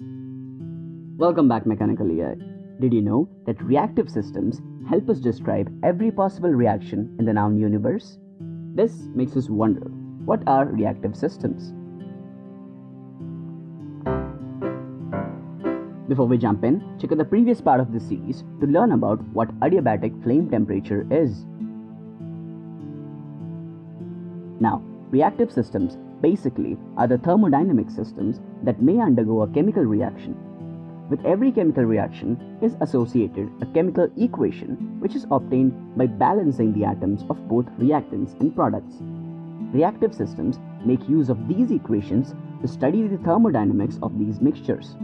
Welcome back, Mechanical AI. Did you know that reactive systems help us describe every possible reaction in the known universe? This makes us wonder what are reactive systems? Before we jump in, check out the previous part of this series to learn about what adiabatic flame temperature is. Now, reactive systems basically are the thermodynamic systems that may undergo a chemical reaction. With every chemical reaction is associated a chemical equation which is obtained by balancing the atoms of both reactants and products. Reactive systems make use of these equations to study the thermodynamics of these mixtures.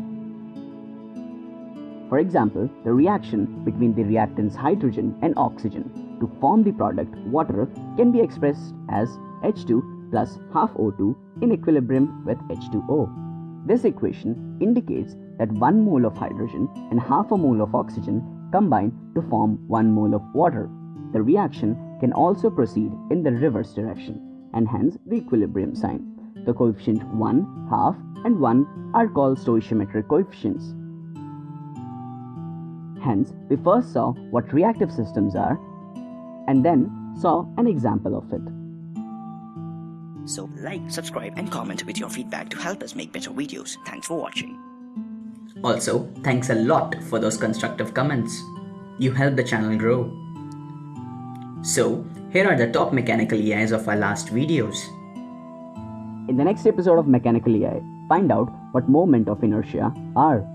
For example, the reaction between the reactants hydrogen and oxygen to form the product water can be expressed as H2 plus half O2 in equilibrium with H2O. This equation indicates that 1 mole of hydrogen and half a mole of oxygen combine to form 1 mole of water. The reaction can also proceed in the reverse direction and hence the equilibrium sign. The coefficient 1, half and 1 are called stoichiometric coefficients. Hence, we first saw what reactive systems are and then saw an example of it. So like, subscribe and comment with your feedback to help us make better videos. Thanks for watching. Also, thanks a lot for those constructive comments. You help the channel grow. So, here are the top mechanical AIs of our last videos. In the next episode of Mechanical AI, find out what moment of inertia are.